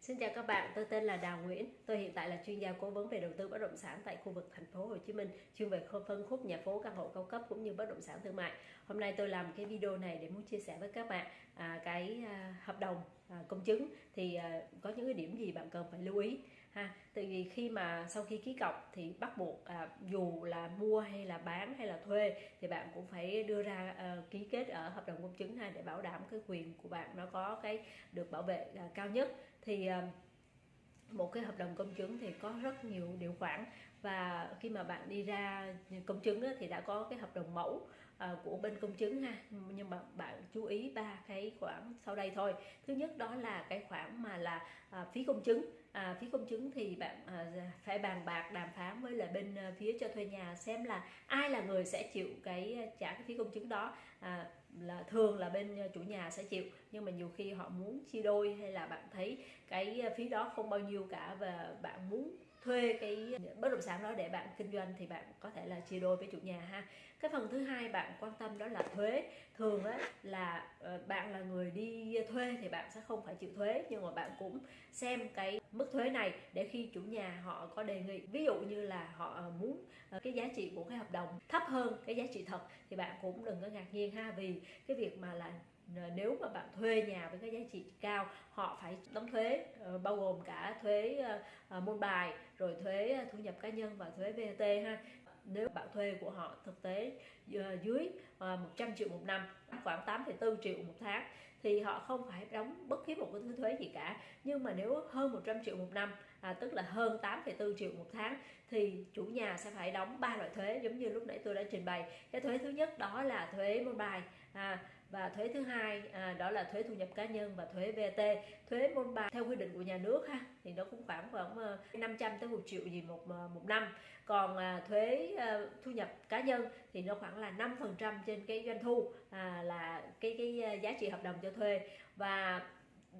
Xin chào các bạn, tôi tên là Đào Nguyễn. Tôi hiện tại là chuyên gia cố vấn về đầu tư bất động sản tại khu vực thành phố Hồ Chí Minh, chuyên về phân khúc nhà phố căn hộ cao cấp cũng như bất động sản thương mại. Hôm nay tôi làm cái video này để muốn chia sẻ với các bạn à, cái à, hợp đồng à, công chứng thì à, có những cái điểm gì bạn cần phải lưu ý ha. Tại vì khi mà sau khi ký cọc thì bắt buộc à, dù là mua hay là bán hay là thuê thì bạn cũng phải đưa ra à, ký kết ở hợp đồng công chứng ha để bảo đảm cái quyền của bạn nó có cái được bảo vệ à, cao nhất thì ờ, một cái hợp đồng công chứng thì có rất nhiều điều khoản. Và khi mà bạn đi ra công chứng thì đã có cái hợp đồng mẫu ờ, của bên công chứng ha. Nhưng mà bạn chú ý ba cái khoản sau đây thôi. Thứ nhất đó là cái khoản mà là à, phí công chứng. À, phí công chứng thì bạn à, phải bàn bạc đàm phán với là bên à, phía cho thuê nhà xem là ai là người sẽ chịu cái à, trả cái phí công chứng đó. À, là thường là bên chủ nhà sẽ chịu nhưng mà nhiều khi họ muốn chia đôi hay là bạn thấy cái ờ, phí đó không bao nhiêu cả và bạn muốn thuê cái bất động sản đó để bạn kinh doanh thì bạn có thể là chia đôi với chủ nhà ha. Cái phần thứ hai bạn quan tâm đó là thuế. Thường á là ờ, bạn là người đi thuê thì bạn sẽ không phải chịu thuế, nhưng mà bạn cũng xem cái mức thuế này để khi chủ nhà họ có đề nghị. Ví dụ như là họ ờ, muốn cái giá trị của cái hợp đồng thấp hơn cái giá trị thật thì bạn cũng đừng có ngạc nhiên ha, vì cái việc mà là Ờ, nếu mà bạn thuê nhà với cái giá trị cao họ phải đóng thuế ờ, bao gồm cả thuế ờ, môn bài rồi thuế thu nhập cá nhân và thuế VAT ha. Nếu bạn thuê của họ thực tế dưới 100 triệu một năm khoảng 8,4 triệu một tháng thì họ không phải đóng bất kỳ một cái thứ thuế gì cả. Nhưng mà nếu hơn 100 triệu một năm à, tức là hơn 8,4 triệu một tháng thì chủ nhà sẽ phải đóng ba loại thuế giống như lúc nãy tôi đã trình bày. Cái thuế thứ nhất đó là thuế môn bài à, và thuế thứ hai à, đó là thuế thu nhập cá nhân và thuế VAT thuế môn bài theo quy định của nhà nước ha thì nó cũng khoảng khoảng ờ, 500 tới 1 triệu gì một ờ, một năm. Còn à, thuế à, thu nhập cá nhân thì nó khoảng là 5 phần trăm trên cái doanh thu à, là cái cái giá trị hợp đồng cho thuê. Và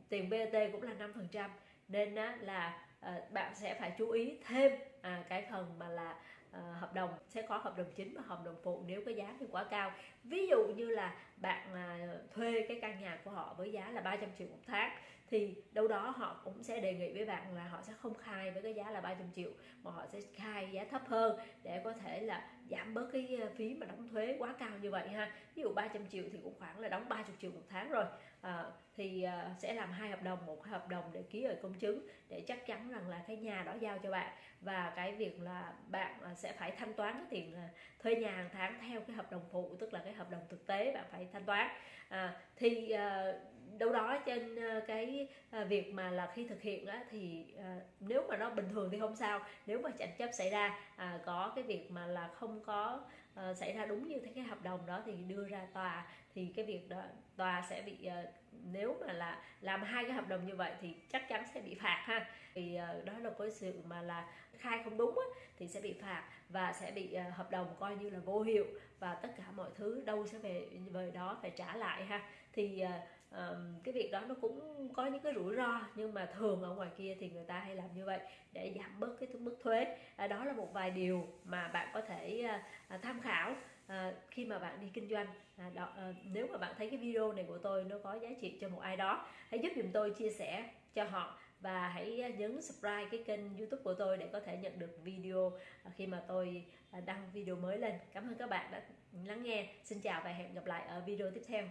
tiền BT cũng là 5 phần trăm. Nên á, là à, bạn sẽ phải chú ý thêm à, cái phần mà là à, hợp đồng sẽ có hợp đồng chính và hợp đồng phụ nếu cái giá thì quá cao. Ví dụ như là bạn à, thuê cái căn nhà của họ với giá là 300 triệu một tháng thì đâu đó họ cũng sẽ đề nghị với bạn là họ sẽ không khai với cái giá là 300 triệu mà họ sẽ khai giá thấp hơn để có thể là giảm bớt cái ờ, phí mà đóng thuế quá cao như vậy ha. Ví dụ 300 triệu thì cũng khoảng là đóng 30 triệu một tháng rồi. À, thì à, sẽ làm hai hợp đồng một hợp đồng để ký ở công chứng để chắc chắn rằng là cái nhà đó giao cho bạn. Và cái việc là bạn sẽ phải thanh toán cái tiền thuê nhà hàng tháng theo cái hợp đồng phụ tức là cái hợp đồng thực tế bạn phải thanh toán. À, thì à, đâu đó trên cái việc mà là khi thực hiện á, thì à, nếu mà nó bình thường thì không sao. Nếu mà tranh chấp xảy ra à, có cái việc mà là không có uh, xảy ra đúng như thế cái hợp đồng đó thì đưa ra tòa thì cái việc đó tòa sẽ bị uh, nếu mà là làm hai cái hợp đồng như vậy thì chắc chắn sẽ bị phạt ha. Thì uh, ờ, đó là có sự mà là khai không đúng á, thì sẽ bị phạt và sẽ bị uh, hợp đồng coi như là vô hiệu và tất cả mọi thứ đâu sẽ về về đó phải trả lại ha. Thì uh, um, cái việc đó nó cũng có những cái rủi ro nhưng mà thường ở ngoài kia thì người ta hay làm như vậy để giảm bớt cái mức thuế. À, đó là một vài điều mà bạn có thể à, tham khảo à, khi mà bạn đi kinh doanh. À, đó, à, nếu mà bạn thấy cái video này của tôi nó có giá trị cho một ai đó hãy giúp dùm tôi chia sẻ cho họ và hãy nhấn subscribe cái kênh youtube của tôi để có thể nhận được video à, khi mà tôi à, đăng video mới lên. Cảm ơn các bạn đã lắng nghe. Xin chào và hẹn gặp lại ở video tiếp theo.